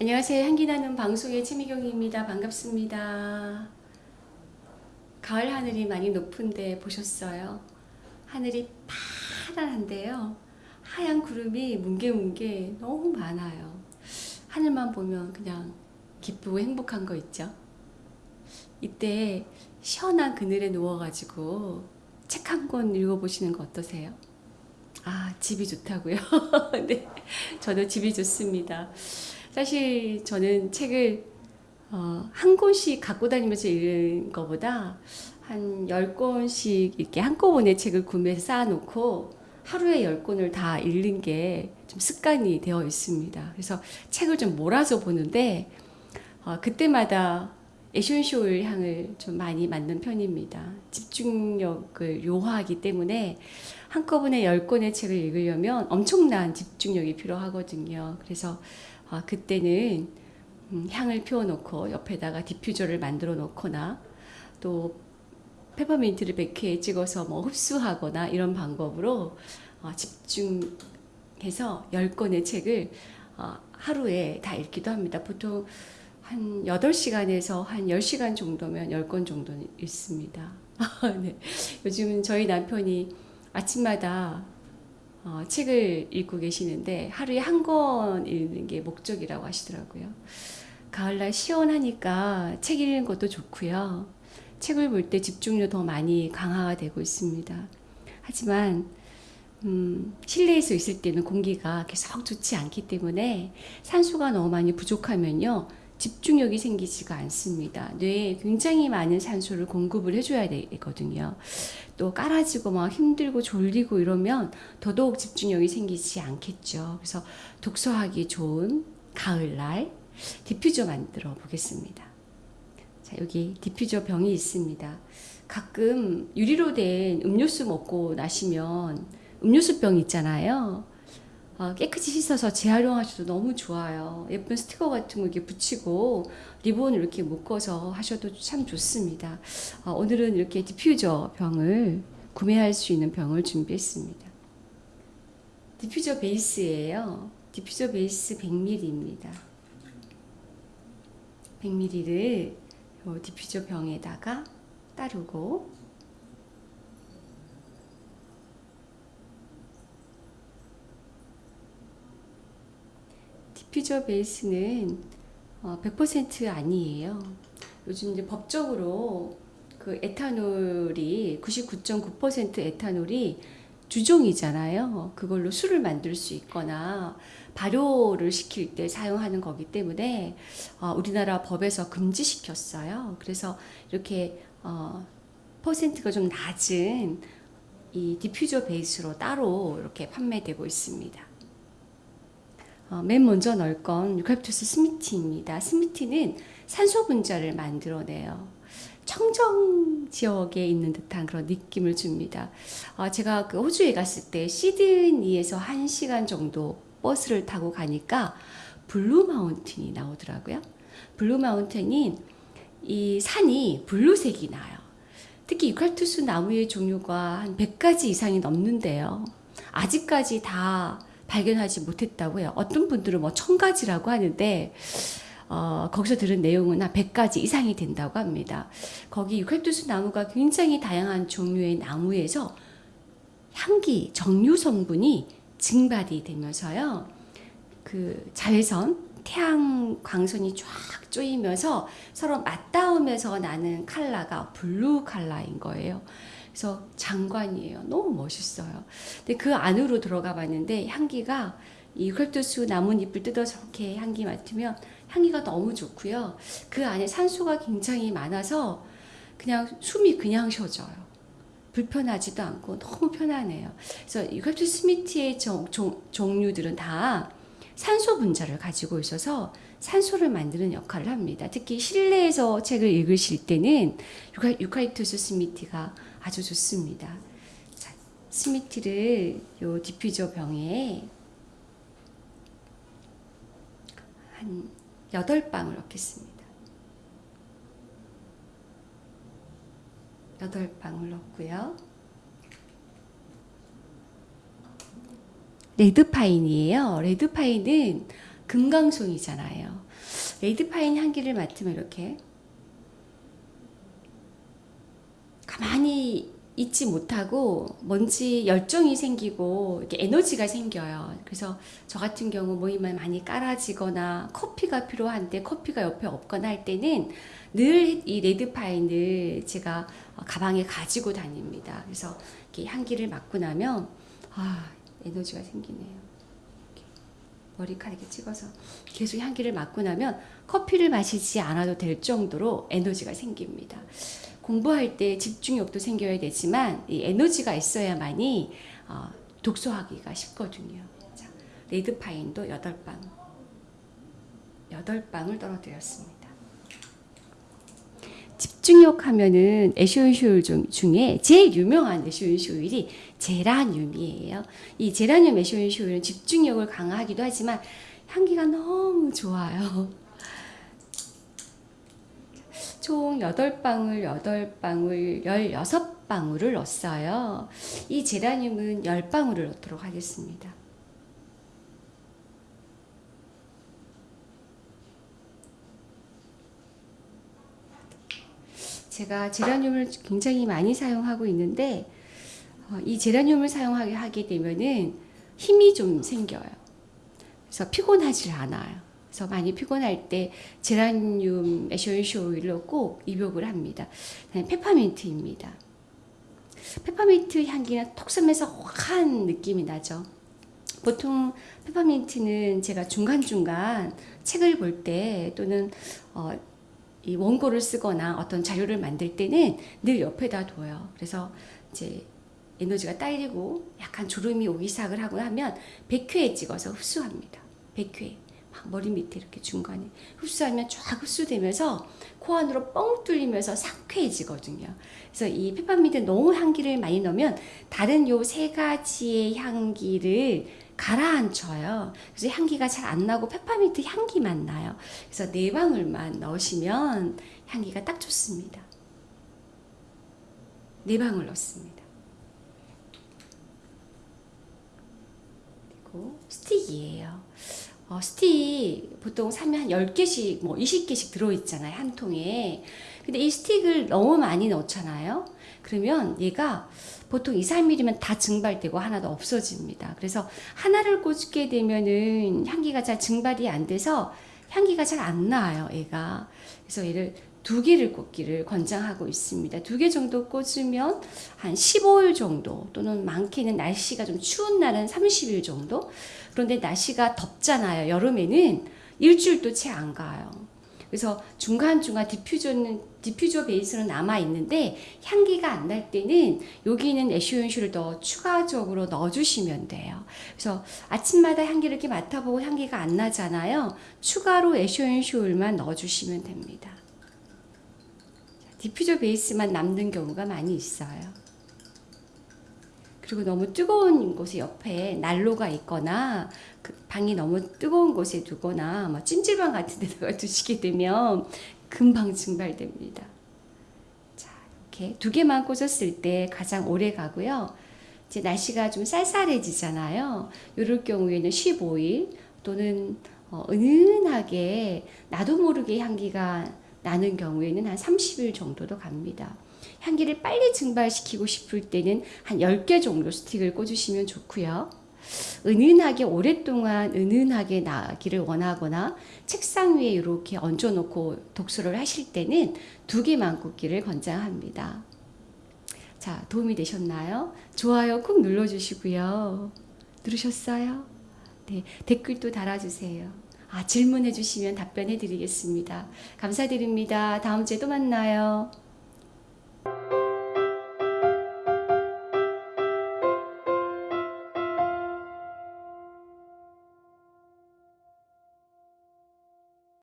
안녕하세요. 향기나는 방송의 최미경입니다. 반갑습니다. 가을 하늘이 많이 높은데 보셨어요? 하늘이 파란한데요. 하얀 구름이 뭉게뭉게 너무 많아요. 하늘만 보면 그냥 기쁘고 행복한 거 있죠? 이때 시원한 그늘에 누워가지고 책 한 권 읽어보시는 거 어떠세요? 아, 집이 좋다고요? 네, 저도 집이 좋습니다. 사실 저는 책을 어, 한 권씩 갖고 다니면서 읽는 것보다 한 10권씩 이렇게 한꺼번에 책을 구매해서 쌓아놓고 하루에 10권을 다 읽는 게 좀 습관이 되어 있습니다. 그래서 책을 좀 몰아서 보는데 어, 그때마다 에센쇼일 향을 좀 많이 맡는 편입니다. 집중력을 요하기 때문에 한꺼번에 10권의 책을 읽으려면 엄청난 집중력이 필요하거든요. 그래서 아, 그때는 음, 향을 피워놓고 옆에다가 디퓨저를 만들어 놓거나 또 페퍼민트를 100회 찍어서 뭐 흡수하거나 이런 방법으로 어, 집중해서 10권의 책을 어, 하루에 다 읽기도 합니다. 보통 한 8시간에서 한 10시간 정도면 10권 정도는 읽습니다. 네. 요즘 저희 남편이 아침마다 어, 책을 읽고 계시는데 하루에 한 권 읽는 게 목적이라고 하시더라고요. 가을날 시원하니까 책 읽는 것도 좋고요. 책을 볼 때 집중력 더 많이 강화가 되고 있습니다. 하지만 음, 실내에서 있을 때는 공기가 계속 좋지 않기 때문에 산소가 너무 많이 부족하면요. 집중력이 생기지가 않습니다. 뇌에 굉장히 많은 산소를 공급을 해줘야 되거든요. 또 까라지고 막 힘들고 졸리고 이러면 더더욱 집중력이 생기지 않겠죠. 그래서 독서하기 좋은 가을날 디퓨저 만들어 보겠습니다. 자, 여기 디퓨저 병이 있습니다. 가끔 유리로 된 음료수 먹고 나시면 음료수병 있잖아요. 어, 깨끗이 씻어서 재활용하셔도 너무 좋아요. 예쁜 스티커 같은 거 이렇게 붙이고 리본을 이렇게 묶어서 하셔도 참 좋습니다. 어, 오늘은 이렇게 디퓨저 병을 구매할 수 있는 병을 준비했습니다. 디퓨저 베이스예요. 디퓨저 베이스 100ml입니다. 100ml를 디퓨저 병에다가 따르고 디퓨저 베이스는 100% 어, 아니에요. 요즘 이제 법적으로 그 에탄올이 99.9% 에탄올이 주종이잖아요. 그걸로 술을 만들 수 있거나 발효를 시킬 때 사용하는 거기 때문에 어, 우리나라 법에서 금지시켰어요. 그래서 이렇게 어, 퍼센트가 좀 낮은 이 디퓨저 베이스로 따로 이렇게 판매되고 있습니다. 어, 맨 먼저 넣을 건 유칼립투스 smithii입니다. smithii는 산소 분자를 만들어내요. 청정 지역에 있는 듯한 그런 느낌을 줍니다. 어, 제가 그 호주에 갔을 때 시드니에서 1시간 정도 버스를 타고 가니까 블루 마운틴이 나오더라고요. 블루 마운틴이 이 산이 blue색이 나요. 특히 유칼투스 나무의 종류가 한 100가지 이상이 넘는데요. 아직까지 다 발견하지 못했다고 해요. 어떤 분들은 뭐 천가지라고 하는데 어, 거기서 들은 내용은 한 100가지 이상이 된다고 합니다. 거기 유칼투스 나무가 굉장히 다양한 종류의 나무에서 향기, 정유 성분이 증발이 되면서요. 그 자외선, 태양 광선이 쫙 쪼이면서 서로 맞닿으면서 나는 칼라가 블루 칼라인 거예요. 그래서 장관이에요. 너무 멋있어요. 근데 그 안으로 들어가 봤는데 향기가 이 유칼투스 나뭇잎을 뜯어서 이렇게 향기 맡으면 향기가 너무 좋고요. 그 안에 산소가 굉장히 많아서 그냥 숨이 그냥 쉬어져요. 불편하지도 않고 너무 편하네요. 그래서 유칼투스 스미트의 종, 종, 종류들은 다 산소 분자를 가지고 있어서 산소를 만드는 역할을 합니다. 특히 실내에서 책을 읽으실 때는 유칼, 유칼립투스 smithii가 아주 좋습니다. 자, smithii를 요 디퓨저 병에 한 8방울 넣겠습니다. 8방울 넣고요. 레드파인이에요. 레드파인은 금강송이잖아요. 레드파인 향기를 맡으면 이렇게 가만히 있지 못하고 뭔지 열정이 생기고 이렇게 에너지가 생겨요. 그래서 저 같은 경우 모임을 많이 깔아지거나 커피가 필요한데 커피가 옆에 없거나 할 때는 늘 이 레드파인을 제가 가방에 가지고 다닙니다. 그래서 이렇게 향기를 맡고 나면 아 에너지가 생기네요. 머리카락에 찍어서 계속 향기를 맡고 나면 커피를 마시지 않아도 될 정도로 에너지가 생깁니다. 공부할 때 집중력도 생겨야 되지만 이 에너지가 있어야만이 어, 독서하기가 쉽거든요. 자, 레드파인도 8방 8방을 떨어뜨렸습니다. 집중력 하면은 에쇼인쇼일 중에 제일 유명한 에쇼인쇼일이 제라늄이에요. 이 제라늄 에쇼인쇼일은 집중력을 강화하기도 하지만 향기가 너무 좋아요. 총 8방울, 8방울, 16방울을 넣었어요. 이 제라늄은 10방울을 넣도록 하겠습니다. 제가 제라늄을 굉장히 많이 사용하고 있는데 어, 이 제라늄을 사용하게 하게 되면은 힘이 좀 생겨요. 그래서 피곤하지 않아요. 그래서 많이 피곤할 때 제라늄 essential 오일로 꼭 입욕을 합니다. 페퍼민트입니다. 페퍼민트 향기는 톡 쏘면서 확한 느낌이 나죠. 보통 페퍼민트는 제가 중간중간 책을 볼 때 또는 어, 이 원고를 쓰거나 어떤 자료를 만들 때는 늘 옆에다 둬요. 그래서 이제 에너지가 딸리고 약간 졸음이 오기 시작을 하고 하면 100회에 찍어서 흡수합니다. 100회. 막 머리 밑에 이렇게 중간에 흡수하면 쫙 흡수되면서 코 안으로 뻥 뚫리면서 상쾌해지거든요. 그래서 이 페퍼민트 너무 향기를 많이 넣으면 다른 요 세 가지의 향기를 가라앉혀요. 그래서 향기가 잘 안 나고 페퍼민트 향기만 나요. 그래서 네 방울만 넣으시면 향기가 딱 좋습니다. 네 방울 넣습니다. 그리고 스틱이에요. 어, 스틱 보통 사면 한 10개씩, 뭐 20개씩 들어있잖아요. 한 통에. 근데 이 스틱을 너무 많이 넣잖아요. 그러면 얘가 보통 2, 3mm면 다 증발되고 하나도 없어집니다. 그래서 하나를 꽂게 되면은 향기가 잘 증발이 안 돼서 향기가 잘 안 나요, 얘가. 그래서 얘를 두 개를 꽂기를 권장하고 있습니다. 두 개 정도 꽂으면 한 15일 정도 또는 많게는 날씨가 좀 추운 날은 30일 정도 그런데 날씨가 덥잖아요. 여름에는 일주일도 채 안 가요. 그래서 중간중간 디퓨저는 디퓨저 베이스는 남아 있는데 향기가 안 날 때는 여기는 에센스를 더 추가적으로 넣어주시면 돼요. 그래서 아침마다 향기를 이렇게 맡아보고 향기가 안 나잖아요. 추가로 에센스만 넣어주시면 됩니다. 디퓨저 베이스만 남는 경우가 많이 있어요. 그리고 너무 뜨거운 곳에 옆에 난로가 있거나 그 방이 너무 뜨거운 곳에 두거나 뭐 찜질방 같은 데다가 두시게 되면 금방 증발됩니다. 자, 이렇게 두 개만 꽂았을 때 가장 오래 가고요. 이제 날씨가 좀 쌀쌀해지잖아요. 이럴 경우에는 15일 또는 어, 은은하게 나도 모르게 향기가 나는 경우에는 한 30일 정도도 갑니다. 향기를 빨리 증발시키고 싶을 때는 한 10개 정도 스틱을 꽂으시면 좋고요. 은은하게 오랫동안 은은하게 나기를 원하거나 책상 위에 이렇게 얹어놓고 독서를 하실 때는 두 개만 꽂기를 권장합니다. 자, 도움이 되셨나요? 좋아요 꾹 눌러주시고요. 누르셨어요? 네, 댓글도 달아주세요. 아, 질문해 주시면 답변해 드리겠습니다. 감사드립니다. 다음 주에 또 만나요.